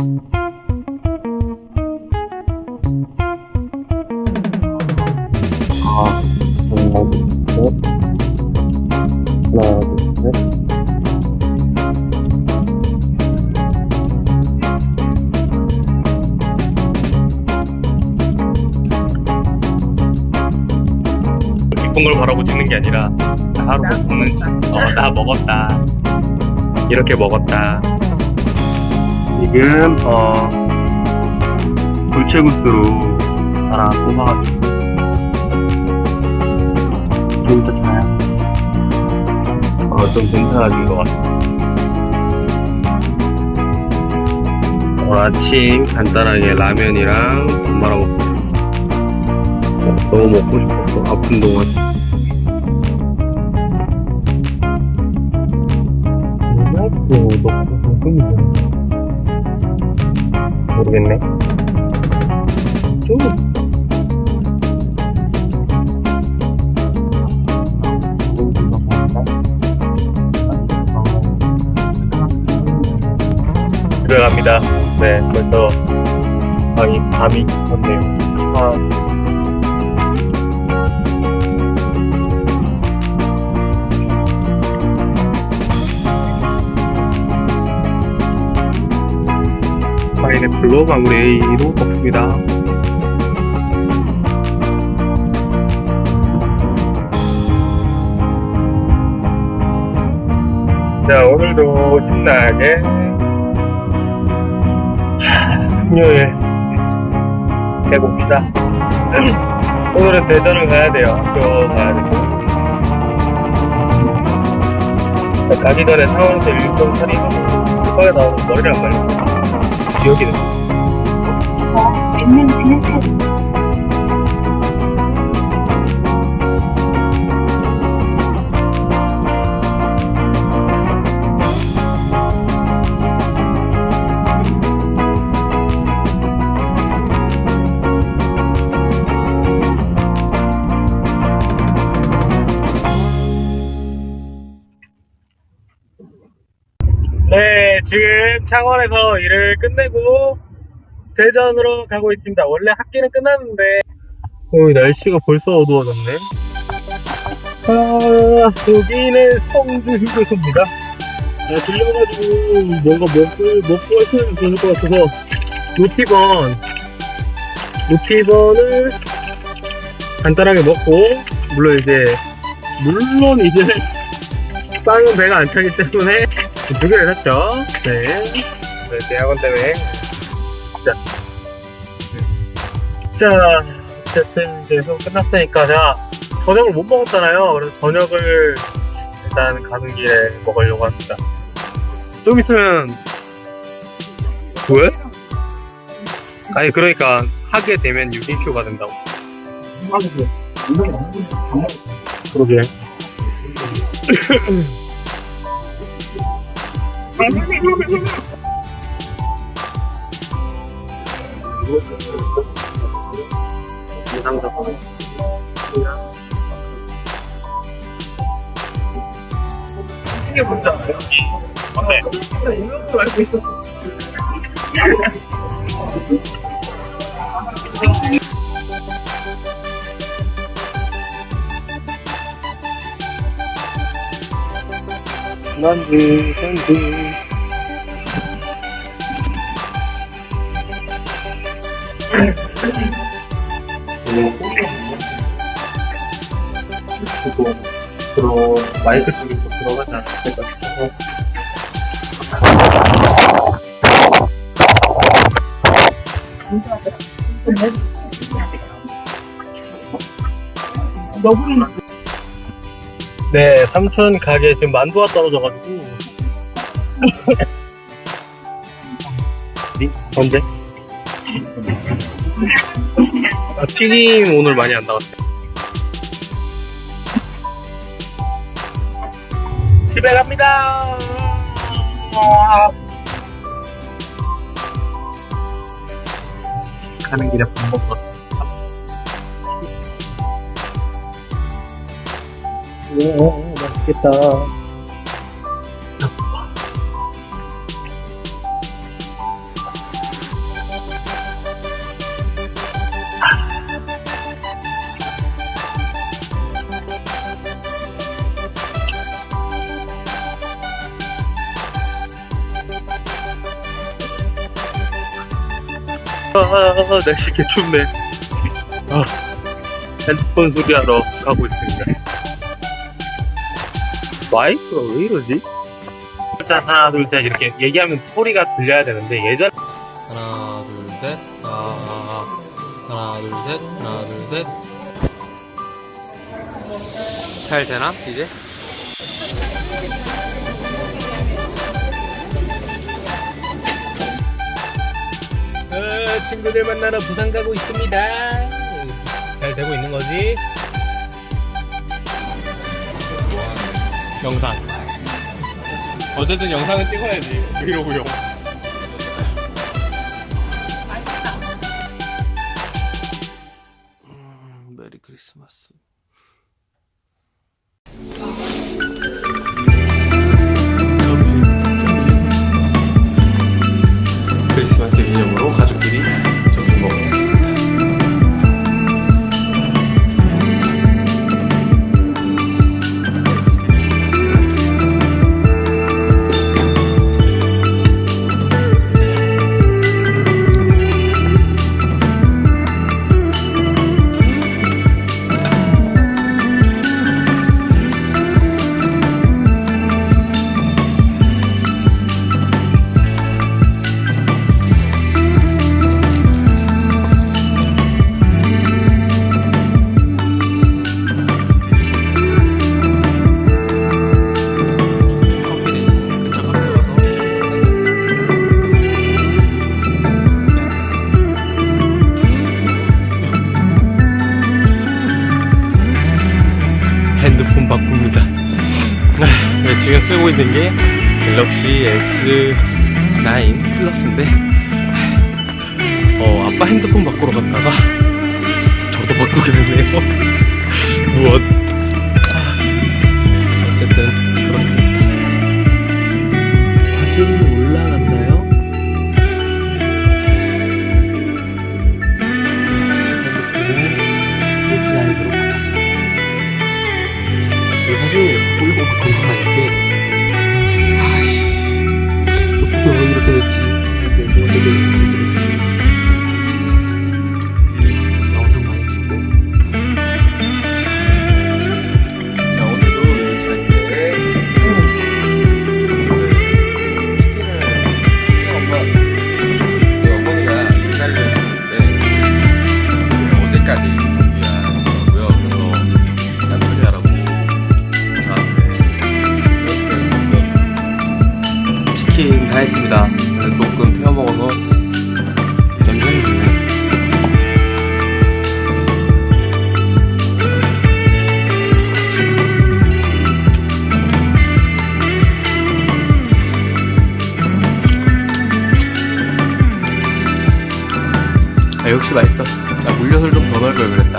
아, 하나, 둘, 셋. 하나, 둘, 셋. 기쁜 걸 바라고 찍는 게 아니라 하루 먹는 어 나 먹었다 이렇게 먹었다 지금, 어, 불채국수로 하나 뽑아가지고. 좀 좋잖아요. 어좀 괜찮아진 것 같아 어, 아침 간단하게 라면이랑 밥 말아 먹고 있어 너무 먹고 싶었어 아픈 동안 모르겠네. 좀. 집에 갑니다 네 벌써 밤이 밤이 깊었네요 아, 파인애플로 마무리 A로 먹습니다. 자 오늘도 신나게 금요일 해봅시다. 오늘은 대전을 가야 돼요. 학교 가야 되고. 가기 전에 상원에서 일정 처리하고 급하게 나오는 머리를 안 말려 기억이 나. 몇명 지나쳐 네, 창원에서 일을 끝내고 대전으로 가고 있습니다. 원래 학기는 끝났는데, 어, 날씨가 벌써 어두워졌네. 아, 여기는 성주 휴게소입니다. 아, 들려가지고 뭔가 먹고, 먹고 하시면 좋을 것 같아서, 루티번, 루티번을 간단하게 먹고, 물론 이제, 물론 이제, 빵은 배가 안 차기 때문에, 두 개를 샀죠. 네. 네, 대학원 때문에. 자. 자, 어쨌든 이제 수업 끝났으니까, 자, 저녁을 못 먹었잖아요. 그래서 저녁을 일단 가는 길에 먹으려고 합니다. 좀 있으면, 왜? 아니, 그러니까, 하게 되면 6인표가 된다고. 그러게. 이게 뭔지 알아요? 어 난지, 난지. 그리고 들어 마이크 쪽에 또 들어가지 않았을까 싶어서 네 삼촌 가게 지금 만두가 떨어져가지고 니? 언제? 아, 튀김 오늘 많이 안 나왔어요 집에 갑니다 가는 길에 밥 먹 우와, 맛있겠다. 아, 날씨 개춥네. 아, 핸드폰 소리하러 가고 있습니다. 마이크가 왜 이러지? 일단 하나, 둘, 셋 이렇게 얘기하면 소리가 들려야 되는데 예전 하나 둘셋 아, 하나 둘셋 하나 둘셋 잘 되나 이제? 어, 친구들 만나러 부산 가고 있습니다. 잘 되고 있는 거지? 영상. 어쨌든 영상은 찍어야지. 브이로그용. 쓰고 있는 게 갤럭시 S9 플러스인데 어, 아빠 핸드폰 바꾸러 갔다가 저도 바꾸게 되네요. 무엇? 역시 맛있어. 나 물엿을 좀 더 넣을 걸 그랬다